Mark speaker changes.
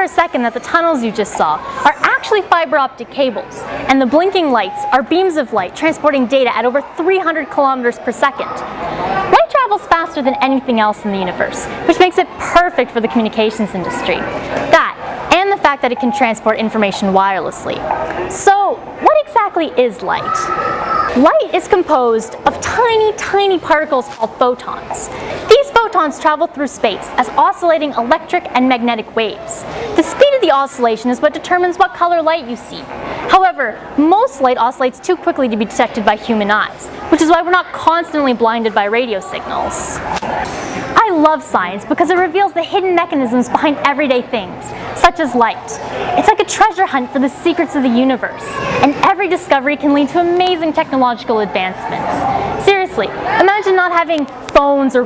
Speaker 1: for a second that the tunnels you just saw are actually fiber optic cables, and the blinking lights are beams of light transporting data at over 300 kilometers per second. Light travels faster than anything else in the universe, which makes it perfect for the communications industry. That, and the fact that it can transport information wirelessly. So, what exactly is light? Light is composed of tiny, tiny particles called photons. These photons travel through space as oscillating electric and magnetic waves. The speed of the oscillation is what determines what color light you see. However, most light oscillates too quickly to be detected by human eyes, which is why we're not constantly blinded by radio signals. I love science because it reveals the hidden mechanisms behind everyday things, such as light. It's like a treasure hunt for the secrets of the universe, and every discovery can lead to amazing technological advancements. Seriously, imagine not having phones or